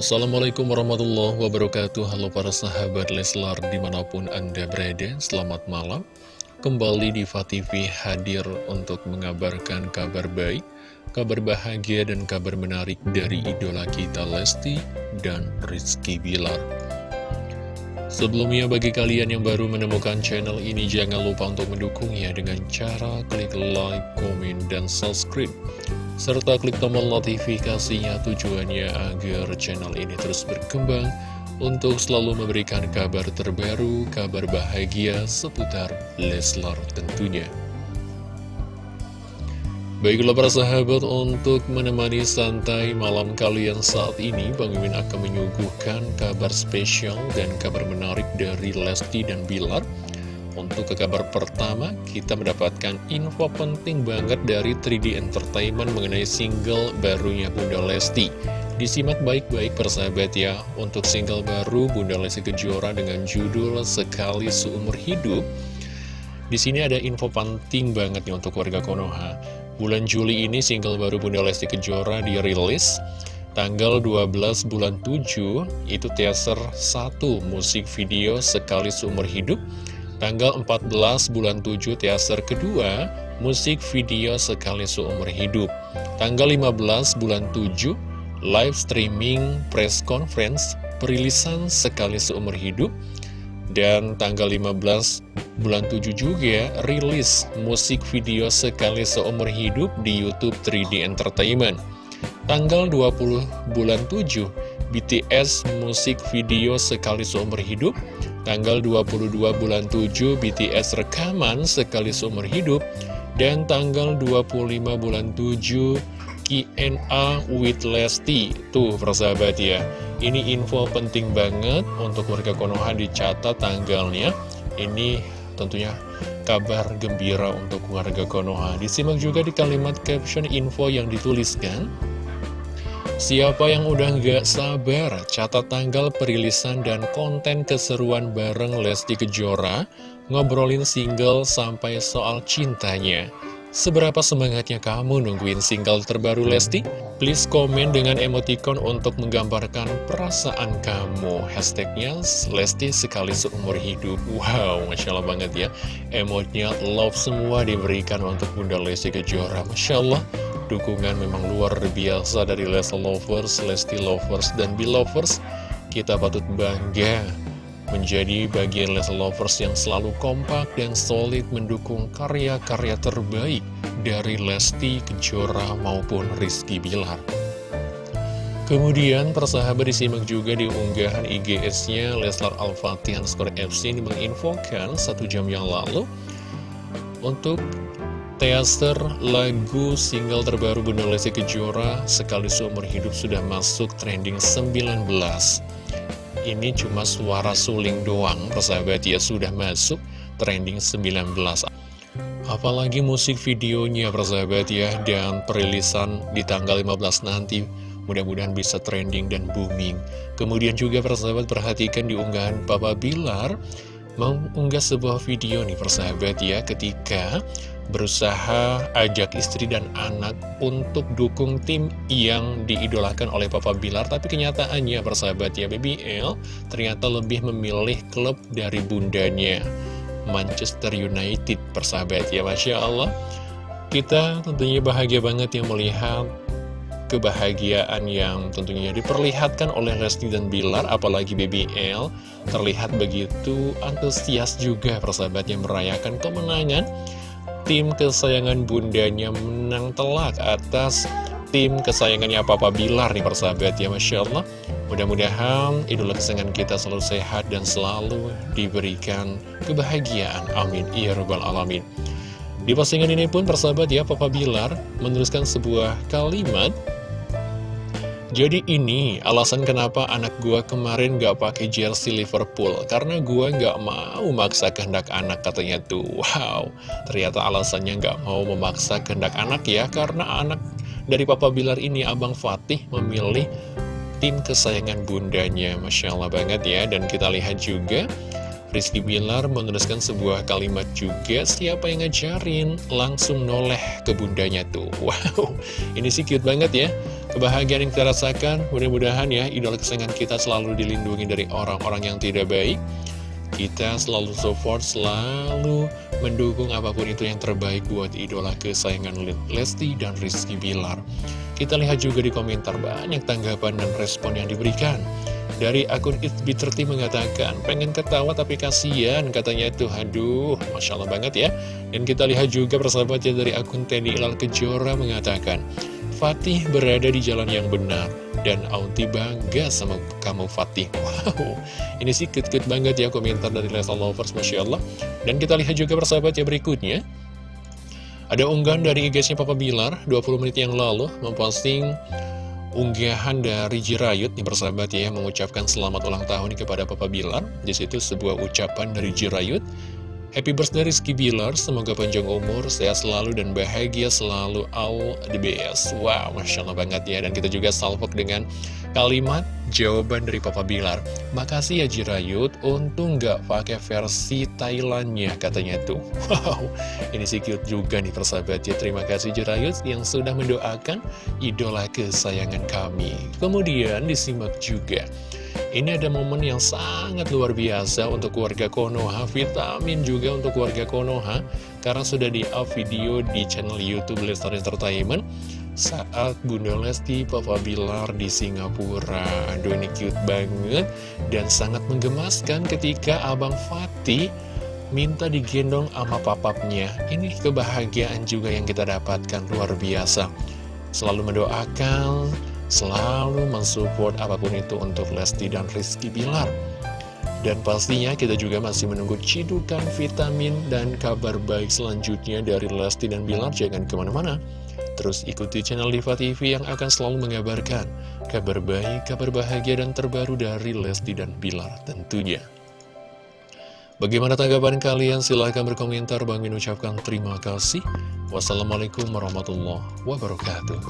Assalamualaikum warahmatullahi wabarakatuh. Halo para sahabat Leslar di mana pun anda berada Selamat malam. Kembali di TV hadir untuk mengabarkan kabar baik Kabar bahagia dan kabar menarik dari idola kita Lesti dan Rizky Bilar. Sebelumnya bagi kalian yang baru menemukan channel ini Jangan lupa untuk mendukungnya dengan cara klik like, komen, dan subscribe serta klik tombol notifikasinya tujuannya agar channel ini terus berkembang untuk selalu memberikan kabar terbaru, kabar bahagia seputar Leslar tentunya. Baiklah para sahabat, untuk menemani santai malam kalian saat ini, Bang Imin akan menyuguhkan kabar spesial dan kabar menarik dari Lesti dan Bilar untuk ke kabar pertama, kita mendapatkan info penting banget dari 3D Entertainment mengenai single barunya Bunda Lesti. Disimak baik-baik persahabat ya, untuk single baru Bunda Lesti Kejora dengan judul Sekali Seumur Hidup. Di sini ada info penting banget nih untuk warga Konoha. Bulan Juli ini single baru Bunda Lesti Kejora dirilis. Tanggal 12 bulan 7 itu teaser 1 musik video Sekali Seumur Hidup Tanggal 14 bulan 7 teaser kedua, musik video sekali seumur hidup. Tanggal 15 bulan 7, live streaming press conference perilisan sekali seumur hidup. Dan tanggal 15 bulan 7 juga rilis musik video sekali seumur hidup di Youtube 3D Entertainment. Tanggal 20 bulan 7, BTS musik video sekali seumur hidup Tanggal 22 bulan 7 BTS rekaman sekali seumur hidup. Dan tanggal 25 bulan 7 Q&A with Lesti. Tuh persahabat ya. Ini info penting banget untuk warga Konoha dicatat tanggalnya. Ini tentunya kabar gembira untuk warga Konoha. Disimak juga di kalimat caption info yang dituliskan Siapa yang udah gak sabar catat tanggal perilisan dan konten keseruan bareng Lesti Kejora Ngobrolin single sampai soal cintanya. Seberapa semangatnya kamu nungguin single terbaru Lesti? Please komen dengan emoticon untuk menggambarkan perasaan kamu. Hashtagnya Lesti sekali seumur hidup. Wow, Masya Allah banget ya. Emotnya love semua diberikan untuk Bunda Lesti Kejora Masya Allah dukungan memang luar biasa dari Lesti Lovers, Lesti Lovers, dan Belovers. Kita patut bangga menjadi bagian Lesti Lovers yang selalu kompak dan solid mendukung karya-karya terbaik dari Lesti Kejora maupun Rizky Bilar. Kemudian persahabat disimak juga di unggahan IGS-nya Leslar Al-Fatih Skor FC ini menginfokan satu jam yang lalu untuk Teaser lagu single terbaru Bunda Lesti Kejora Sekali Seumur Hidup sudah masuk trending 19 Ini cuma suara suling doang Persahabat ya sudah masuk trending 19 Apalagi musik videonya persahabat ya Dan perilisan di tanggal 15 nanti Mudah-mudahan bisa trending dan booming. Kemudian juga persahabat perhatikan di unggahan Papa Bilar Mengunggah sebuah video nih persahabat ya Ketika berusaha ajak istri dan anak untuk dukung tim yang diidolakan oleh Papa Bilar tapi kenyataannya persahabat ya Baby L ternyata lebih memilih klub dari bundanya Manchester United persahabat ya Masya Allah. Kita tentunya bahagia banget yang melihat kebahagiaan yang tentunya diperlihatkan oleh Lesti dan Bilar apalagi Baby L terlihat begitu antusias juga persahabat yang merayakan kemenangan tim kesayangan bundanya menang telak atas tim kesayangannya Papa Bilar nih persahabat ya Masya Allah. Mudah-mudahan idola kesayangan kita selalu sehat dan selalu diberikan kebahagiaan. Amin. Ya Rabbal Alamin. Di postingan ini pun persahabat ya Papa Bilar menuliskan sebuah kalimat jadi ini alasan kenapa anak gua kemarin gak pakai jersey Liverpool. Karena gua gak mau memaksa kehendak anak katanya tuh. Wow, ternyata alasannya gak mau memaksa kehendak anak ya. Karena anak dari Papa Bilar ini Abang Fatih memilih tim kesayangan bundanya. Masya Allah banget ya. Dan kita lihat juga Rizky Bilar menuliskan sebuah kalimat juga Siapa yang ngajarin langsung noleh ke bundanya tuh. Wow, ini sih cute banget ya kebahagiaan yang kita rasakan. Mudah-mudahan ya idola kesayangan kita selalu dilindungi dari orang-orang yang tidak baik. Kita selalu support, selalu mendukung apa pun itu yang terbaik buat idola kesayangan Lesti dan Rizky Bilar. Kita lihat juga di komentar banyak tanggapan dan respon yang diberikan. Dari akun Itbi30 mengatakan, pengen ketawa tapi kasihan katanya itu, aduh, Masya Allah banget ya. Dan kita lihat juga persahabatnya dari akun Teddy Ilal Kejora mengatakan, Fatih berada di jalan yang benar, dan Aunty bangga sama kamu Fatih. Wow, ini sih kut-kut banget ya komentar dari Leslie Lovers, Masya Allah. Dan kita lihat juga persahabat ya berikutnya. Ada unggahan dari IG-nya Papa Bilar 20 menit yang lalu memposting unggahan dari Jirayut nih persahabat ya mengucapkan selamat ulang tahun kepada Papa Bilar. Di situ sebuah ucapan dari Jirayut. Happy birthday Rizky Bilar, semoga panjang umur, sehat selalu dan bahagia selalu all the best. Wow, Masya Allah banget ya. Dan kita juga salvok dengan kalimat jawaban dari Papa Bilar. Makasih ya Jirayut, untung nggak pakai versi Thailandnya katanya tuh. Wow, ini sih cute juga nih persahabat ya. Terima kasih Jirayut yang sudah mendoakan idola kesayangan kami. Kemudian disimak juga. Ini ada momen yang sangat luar biasa untuk keluarga Konoha, vitamin juga untuk keluarga Konoha, karena sudah di-up video di channel Youtube Lestar Entertainment saat Bunda Lesti Papa Bilar di Singapura. Aduh ini cute banget dan sangat menggemaskan ketika Abang Fatih minta digendong sama papapnya. Ini kebahagiaan juga yang kita dapatkan luar biasa. Selalu mendoakan selalu mensupport apa pun itu untuk Lesti dan Rizky Bilar. Dan pastinya kita juga masih menunggu cidukan vitamin dan kabar baik selanjutnya dari Lesti dan Bilar. Jangan ke mana-mana. Terus ikuti channel Diva TV yang akan selalu mengabarkan kabar baik, kabar bahagia, dan terbaru dari Lesti dan Bilar tentunya. Bagaimana tanggapan kalian? Silahkan berkomentar. Bang Min ucapkan terima kasih. Wassalamualaikum warahmatullahi wabarakatuh.